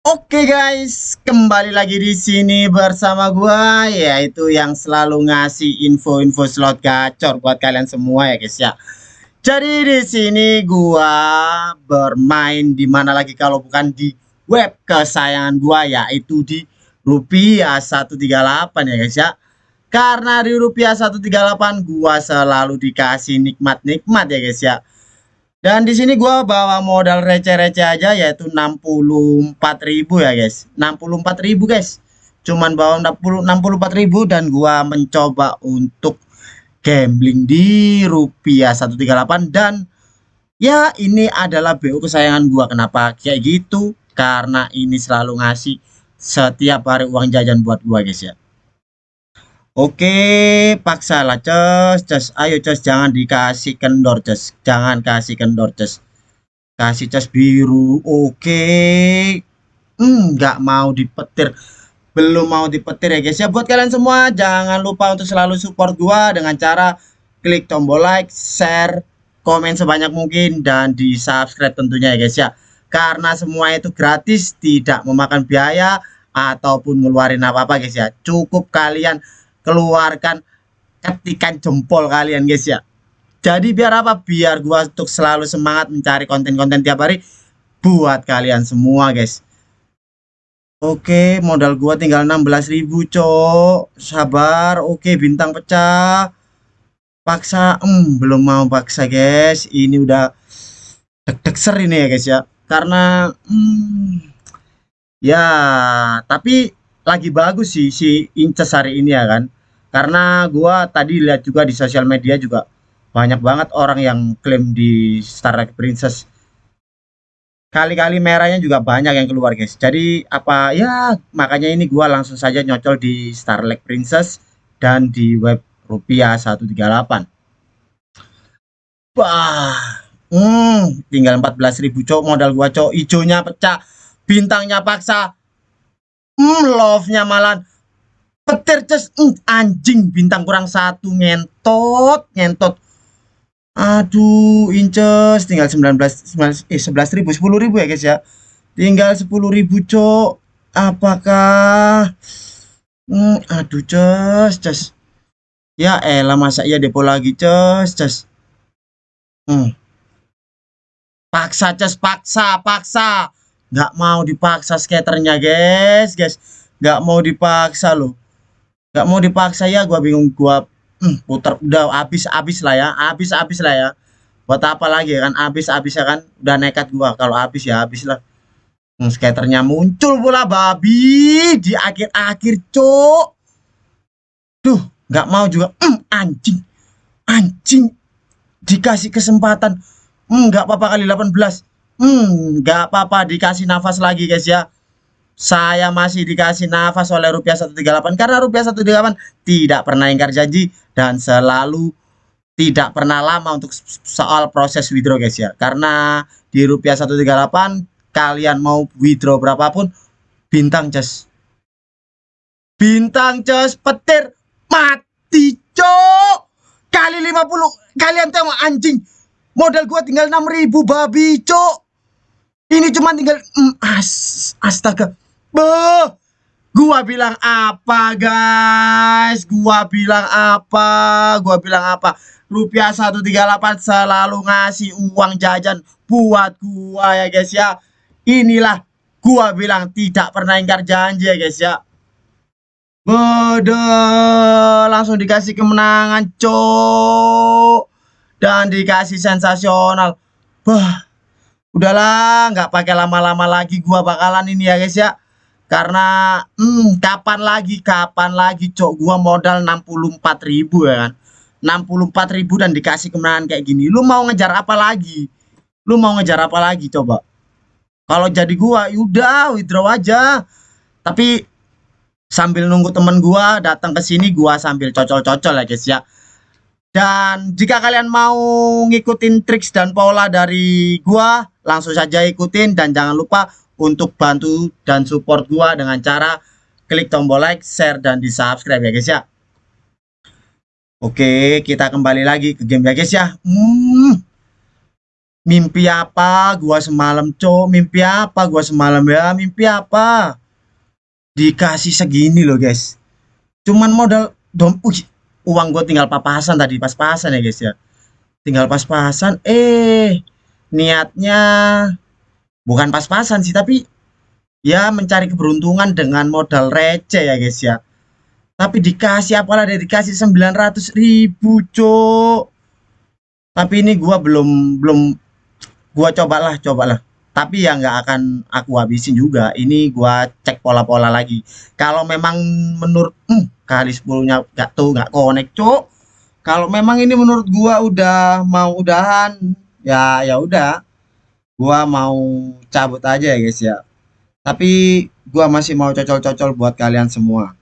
Oke guys, kembali lagi di sini bersama gua yaitu yang selalu ngasih info-info slot gacor buat kalian semua ya guys ya. Jadi di sini gua bermain di mana lagi kalau bukan di web kesayangan gua yaitu di rupiah 138 ya guys ya. Karena di rupiah 138 gua selalu dikasih nikmat-nikmat ya guys ya dan di sini gua bawa modal receh-receh aja yaitu 64.000 ya guys. 64.000 guys. Cuman bawa 60 64.000 dan gua mencoba untuk gambling di rupiah 138 dan ya ini adalah BU kesayangan gua. Kenapa kayak gitu? Karena ini selalu ngasih setiap hari uang jajan buat gua guys ya. Oke, paksalah cus, cus. Ayo cus, jangan dikasih kendor cus. Jangan kasih kendor cus. Kasih cus biru. Oke. Hmm, nggak mau dipetir. Belum mau dipetir ya guys ya. Buat kalian semua jangan lupa untuk selalu support gua dengan cara klik tombol like, share, komen sebanyak mungkin dan di subscribe tentunya ya guys ya. Karena semua itu gratis, tidak memakan biaya ataupun ngeluarin apa-apa guys ya. Cukup kalian keluarkan ketikan jempol kalian guys ya. Jadi biar apa? Biar gua untuk selalu semangat mencari konten-konten tiap hari buat kalian semua guys. Oke modal gua tinggal 16.000 cok. Sabar. Oke bintang pecah. Paksa hmm, belum mau paksa guys. Ini udah deg-deg ini ya guys ya. Karena hmm, ya tapi lagi bagus sih si Inces hari ini ya kan. Karena gua tadi lihat juga di sosial media juga banyak banget orang yang klaim di Starlight Princess. Kali-kali merahnya juga banyak yang keluar guys. Jadi apa ya makanya ini gua langsung saja nyocol di Starlight Princess dan di web rupiah 138 wah hmm, tinggal 14.000 cok. Modal gua cok. Hijaunya pecah bintangnya paksa hmm, love-nya malah petir ces. Uh, anjing bintang kurang satu ngentot ngentot. Aduh inces tinggal 19 9, eh 11 ribu 10 ribu ya guys ya. Tinggal 10 ribu cok. Apakah? Hmm, aduh ces ces. Ya elah masa iya depo lagi ces ces. Hmm. paksa ces paksa paksa nggak mau dipaksa skaternya guys guys. Nggak mau dipaksa loh nggak mau dipaksa ya. Gua bingung gua hmm, putar udah habis-habis lah ya. Habis-habis lah ya. Buat apa lagi kan? Habis-habis ya kan? Udah nekat gua. Kalau habis ya habis lah. Hmm, skaternya muncul pula babi. Di akhir-akhir cok tuh nggak mau juga. Hmm, anjing. Anjing. Dikasih kesempatan. Hmm, nggak apa-apa kali 18 hmm nggak apa-apa dikasih nafas lagi guys ya. Saya masih dikasih nafas oleh rupiah 138 karena rupiah 138 tidak pernah ingkar janji dan selalu tidak pernah lama untuk soal proses withdraw guys ya. Karena di rupiah 138 kalian mau withdraw berapapun bintang cas bintang cas petir mati cok. Kali 50 kalian tengok anjing. Modal gua tinggal 6000 babi cok ini cuma tinggal mm, as, astaga. Beuh. Gua bilang apa, guys? Gua bilang apa? Gua bilang apa? Rupiah 138 selalu ngasih uang jajan buat gua ya, guys ya. Inilah gua bilang tidak pernah ingkar janji ya, guys ya. Bede langsung dikasih kemenangan, cok. Dan dikasih sensasional. Bah, udahlah nggak pakai lama-lama lagi gua bakalan ini ya guys ya. Karena hmm, kapan lagi kapan lagi cok gua modal 64.000 ya kan? 64.000 dan dikasih kemenangan kayak gini. Lu mau ngejar apa lagi? Lu mau ngejar apa lagi coba? Kalau jadi gua yaudah withdraw aja. Tapi sambil nunggu temen gua datang ke sini gua sambil cocol-cocol ya guys ya. Dan jika kalian mau ngikutin triks dan pola dari gua, langsung saja ikutin dan jangan lupa untuk bantu dan support gua dengan cara klik tombol like, share dan di subscribe ya guys ya. Oke, kita kembali lagi ke game ya guys ya. Hmm. Mimpi apa gua semalam, Cok? Mimpi apa gua semalam ya? Mimpi apa? Dikasih segini loh, guys. Cuman modal dom uh, uang gue tinggal pas-pasan tadi, pas-pasan ya, guys ya. Tinggal pas-pasan eh niatnya bukan pas-pasan sih, tapi ya mencari keberuntungan dengan modal receh ya, guys ya. Tapi dikasih apalah dari dikasih 900 ribu, Cok. Tapi ini gua belum belum gua cobalah cobalah tapi ya nggak akan aku habisin juga ini gua cek pola-pola lagi kalau memang menurut hmm, kali 10 nya nggak tuh nggak connect cok kalau memang ini menurut gua udah mau udahan ya ya udah gua mau cabut aja ya guys ya tapi gua masih mau cocol-cocol buat kalian semua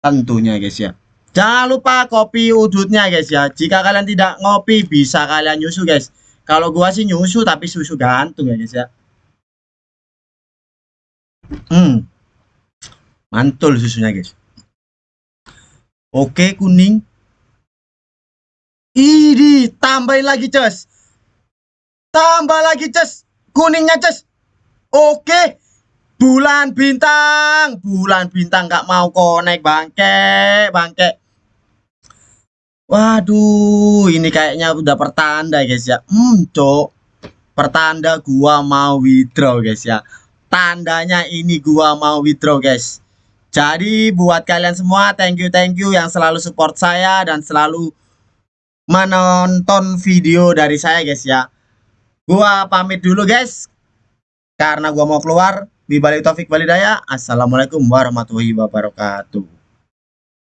tentunya guys ya jangan lupa kopi udutnya guys ya jika kalian tidak ngopi bisa kalian nyusu guys kalau gua sih nyusu tapi susu gantung ya guys ya. Hmm. Mantul susunya guys. Oke kuning. Ini tambahin lagi cus. Tambah lagi cus. Kuningnya cus. Oke. Bulan bintang. Bulan bintang nggak mau konek bangke. Bangke. Waduh, ini kayaknya udah pertanda guys ya. Hmm, cok. Pertanda gua mau withdraw guys ya. Tandanya ini gua mau withdraw guys. Jadi buat kalian semua thank you thank you yang selalu support saya dan selalu menonton video dari saya guys ya. Gua pamit dulu guys. Karena gua mau keluar. Bibalik Taufik Walidaya. Assalamualaikum warahmatullahi wabarakatuh.